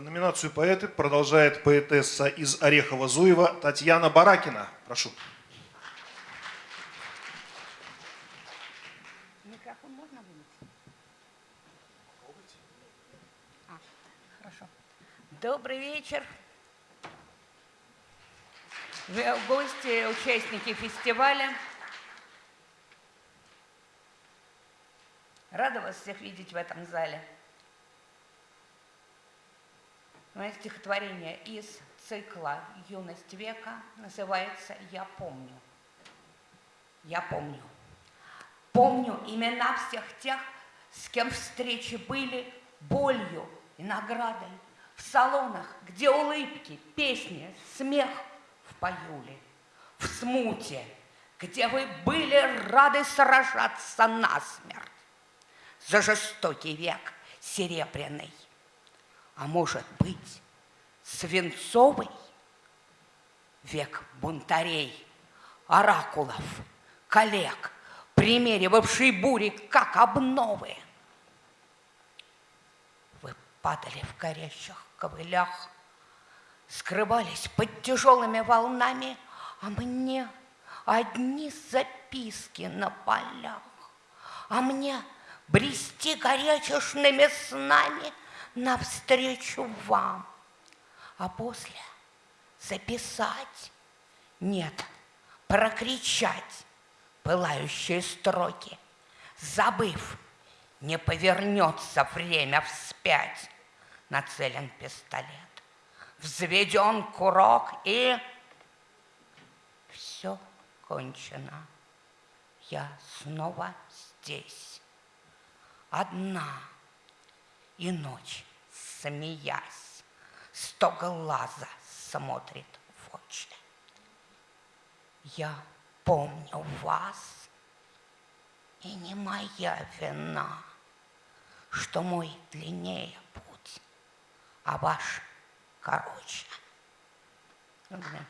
Номинацию поэты продолжает поэтесса из Орехова-Зуева Татьяна Баракина. Прошу. Микрофон можно вынуть? А, хорошо. Добрый вечер. Вы гости, участники фестиваля. Рада вас всех видеть в этом зале. Стихотворение из цикла «Юность века» называется «Я помню». Я помню. Помню имена всех тех, с кем встречи были болью и наградой. В салонах, где улыбки, песни, смех в поюле. В смуте, где вы были рады сражаться насмерть. За жестокий век серебряный а может быть, свинцовый век бунтарей, оракулов, коллег, примеривавший бури, как обновы. Вы падали в горящих ковылях, скрывались под тяжелыми волнами, а мне одни записки на полях, а мне брести горячешными снами — навстречу вам, а после записать, нет, прокричать пылающие строки, забыв, не повернется время вспять, нацелен пистолет, взведен курок и все кончено. Я снова здесь, одна и ночь, смеясь, сто глаза смотрит в очи. Я помню вас, и не моя вина, что мой длиннее путь, а ваш короче. Благодарю.